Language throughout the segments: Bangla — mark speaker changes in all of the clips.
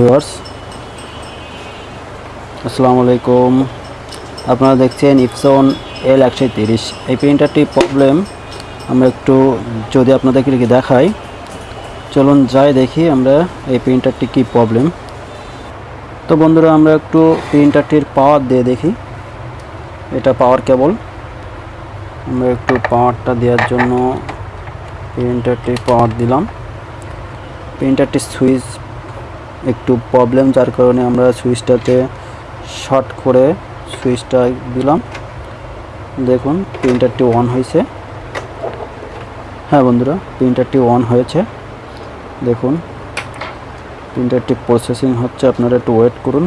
Speaker 1: ভিউয়ার্স, আসসালামু আলাইকুম। আপনারা দেখছেন ইপসন এল একশো তিরিশ। এই প্রিন্টারটির প্রবলেম আমরা একটু যদি আপনাদেরকে দেখাই। চলুন যাই দেখি আমরা এই প্রিন্টারটি কি প্রবলেম তো বন্ধুরা, আমরা একটু প্রিন্টারটির পাওয়ার দিয়ে দেখি। এটা পাওয়ার কেবল। আমরা একটু পাওয়ারটা দেওয়ার জন্য প্রিন্টারটির পাওয়ার দিলাম। প্রিন্টারটির সুইচ একটু প্রবলেম যার কারণে আমরা সুইচটাতে শর্ট করে সুইচটা দিলাম। দেখুন প্রিন্টারটি অন হয়েছে। হ্যাঁ বন্ধুরা প্রিন্টারটি অন হয়েছে। দেখুন প্রিন্টারটি প্রসেসিং হচ্ছে, আপনারা একটু ওয়েট করুন।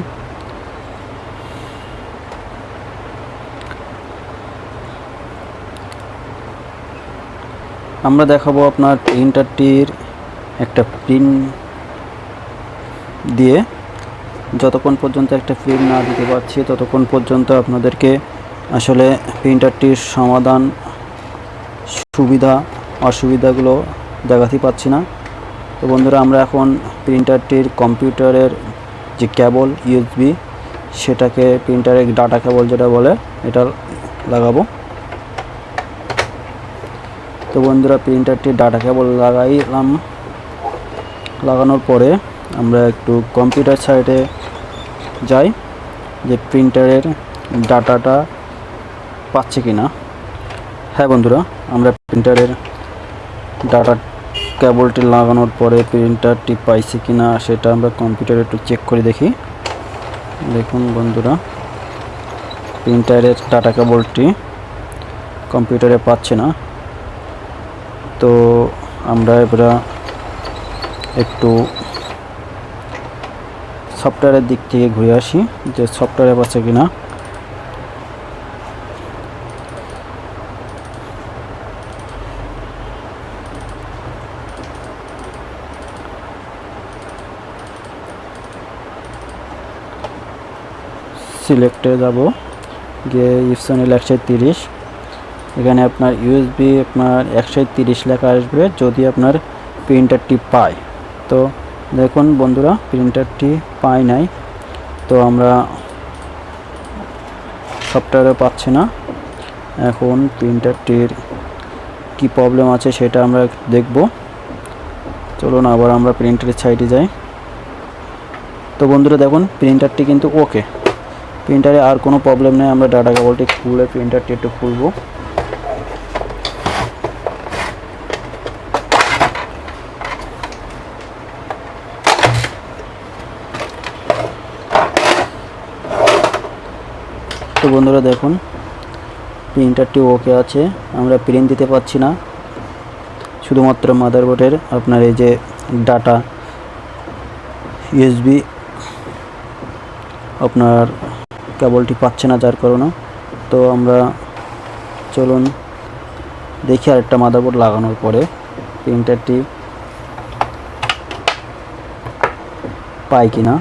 Speaker 1: আমরা দেখাবো আপনার প্রিন্টারটির একটা প্রিন্ট দিয়ে যতক্ষণ পর্যন্ত একটা প্রিন্ট না দিতে পারছি, ততক্ষণ পর্যন্ত আপনাদেরকে আসলে প্রিন্টারটির সমাধান, সুবিধা, অসুবিধাগুলো দেখাতে পাচ্ছি না। তো বন্ধুরা, আমরা এখন প্রিন্টারটির কম্পিউটারের যে কেবল ইউএসবি সেটাকে প্রিন্টারের ডাটা কেবল যেটা বলে, এটা লাগাবো। তো বন্ধুরা প্রিন্টারটির ডাটা কেবল লাগাইলাম। লাগানোর পরে আমরা একটু কম্পিউটার সাইডে যাই, যে প্রিন্টারের ডাটাটা পাচ্ছে কি না হ্যাঁ বন্ধুরা, আমরা প্রিন্টারের ডাটা কেবলটি লাগানোর পরে প্রিন্টারটি পাইছে কি না সেটা আমরা কম্পিউটারে একটু চেক করে দেখি। দেখুন বন্ধুরা প্রিন্টারের ডাটা কেবলটি কম্পিউটারে পাচ্ছে না। তো আমরা এবার একটু সফটওয়্যারের দিক থেকে ঘুরে আসি যে সফটওয়্যারে আছে কি না সিলেক্টে যাব, গিয়ে ইপসনের একশো তিরিশ। এখানে আপনার ইউএসবি আপনার একশো তিরিশ লেখা আসবে, যদি আপনার প্রিন্টারটি পায়। তো দেখুন বন্ধুরা প্রিন্টারটি পাই নাই, তো আমরা সফটওয়্যারে পাচ্ছি না। এখন প্রিন্টারটির কি প্রবলেম আছে সেটা আমরা দেখব। চলুন আবার আমরা প্রিন্টারের সাইডে যাই। তো বন্ধুরা, দেখুন প্রিন্টারটি কিন্তু ওকে প্রিন্টারে আর কোনো প্রবলেম নেই, আমরা ডাটা কেবলটি খুলে প্রিন্টারটি একটু খুলবো। তো বন্ধুরা দেখুন, প্রিন্টারটি ওকে আছে, আমরা প্রিন্ট দিতে পারছি না। শুধুমাত্র মাদারবোর্ডের আপনার এই যে ডাটা ইউএসবি আপনার কেবলটি পাচ্ছে না যার কারণে। তো আমরা চলুন দেখি আরেকটা মাদারবোর্ড লাগানোর পরে প্রিন্টারটি পাই কি না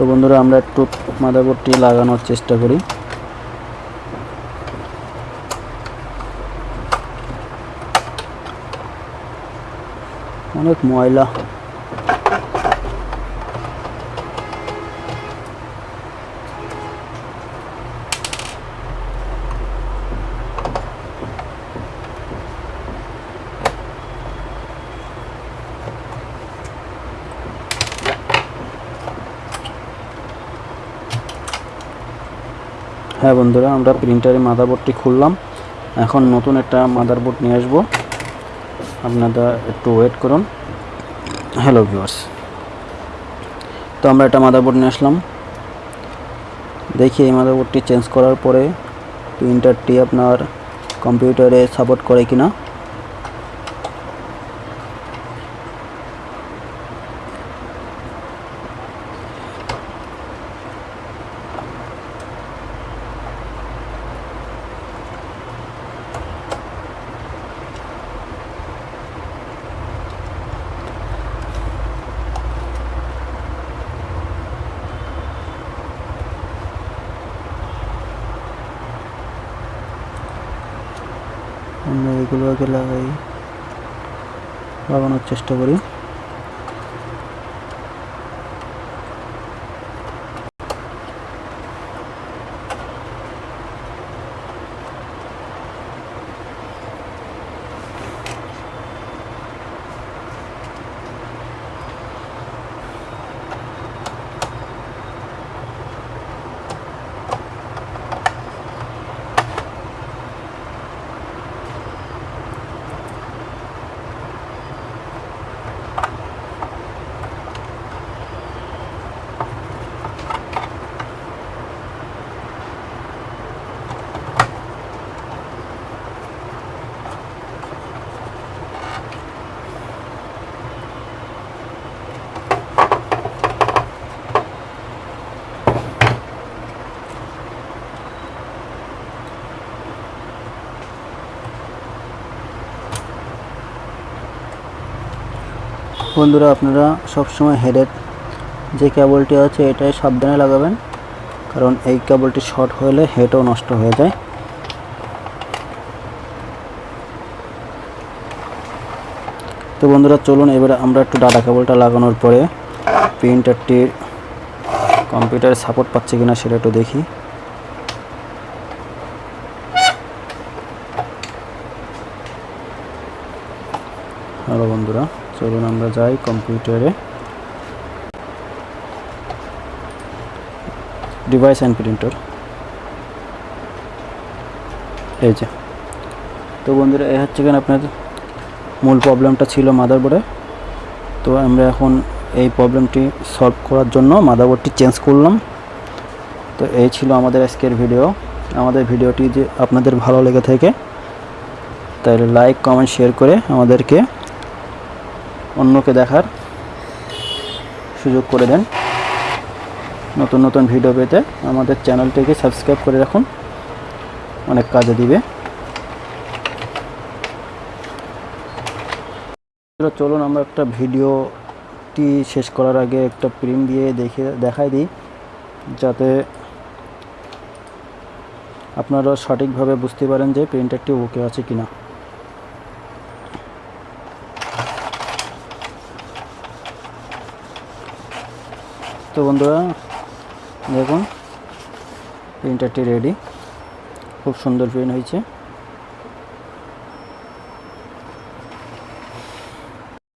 Speaker 1: তো বন্ধুরা আমরা একটু মাদারবোর্ডটি লাগানোর চেষ্টা করি। অনেক ময়লা। হ্যাঁ বন্ধুরা, আমরা প্রিন্টারের মাদারবোর্ডটি খুললাম। এখন নতুন একটা মাদারবোর্ড নিয়ে আসব। আপনারা একটু ওয়েট করুন। হ্যালো ভিউয়ার্স তো আমরা একটা মাদারবোর্ড নিয়ে আসলাম। দেখি এই মাদারবোর্ডটি চেঞ্জ করার পরে প্রিন্টারটি আপনার কম্পিউটারে সাপোর্ট করে কিনা। আমরা এগুলো আগে লাগাই লাগানোর চেষ্টা করি। বন্ধুরা, আপনারা সবসময় হেডের যে কেবলটি আছে, এটাই সাবধানে লাগাবেন। কারণ এই কেবলটি শর্ট হলে হেডও নষ্ট হয়ে যায়। তো বন্ধুরা, চলুন এবারে আমরা একটু ডাটা কেবলটা লাগানোর পরে প্রিন্টারটির কম্পিউটারে সাপোর্ট পাচ্ছে কিনা সেটা একটু দেখি। হ্যালো বন্ধুরা। চলুন আমরা যাই কম্পিউটারে। ডিভাইস অ্যান্ড প্রিন্টার এই যে। তো বন্ধুরা এই হচ্ছে কেন আপনার মূল প্রবলেমটা ছিল মাদারবোর্ডে? তো আমরা এখন এই প্রবলেমটি সলভ করার জন্য মাদারবোর্ডটি চেঞ্জ করলাম। তো এই ছিল আমাদের আজকের ভিডিও আমাদের ভিডিওটি যে আপনাদের ভালো লেগে থাকে, তাহলে লাইক কমেন্ট শেয়ার করে আমাদেরকে অন্যকে দেখার সুযোগ করে দেন। নতুন নতুন ভিডিও পেতে আমাদের চ্যানেলটিকে সাবস্ক্রাইব করে রাখুন। অনেক কাজে দিবে। চলুন আমরা একটা ভিডিওটি শেষ করার আগে একটা প্রিন্ট দিয়ে দেখে, দেখাই দিই। যাতে আপনারা সঠিকভাবে বুঝতে পারেন যে প্রিন্টারটি ওকে আছে কিনা। তো বন্ধুরা দেখুন প্রিন্টারটি রেডি খুব সুন্দর প্রিন্ট হয়েছে।